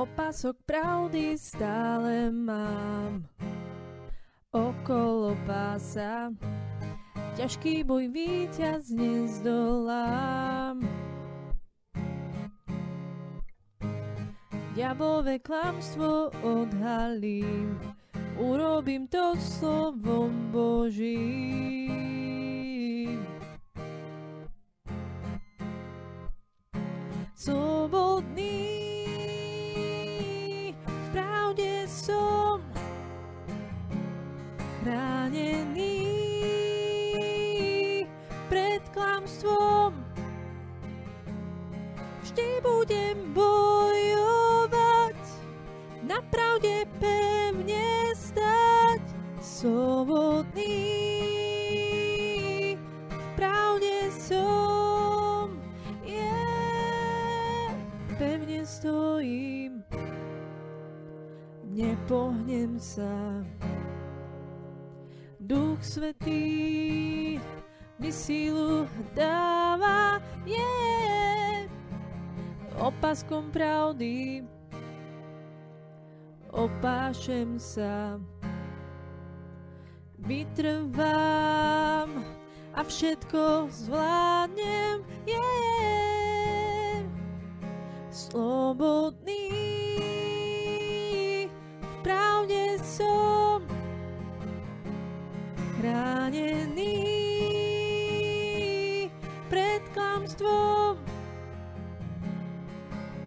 Opasok pravdy stále mám okolo pása. Ťažký boj víťaz nezdolám. Diablové klamstvo odhalím, urobím to slovom Božím. Slobodný chránený pred klamstvom. Vždy budem bojovať, na pravde pevne stať, slobodný. V pravde som, yeah, pevne stojím, nepohnem sa. Duch Svetý mi sílu dáva, yeah. Opaskom pravdy opášem sa. Vytrvám a všetko zvládnem, yeah. Slobodný chránený pred klamstvom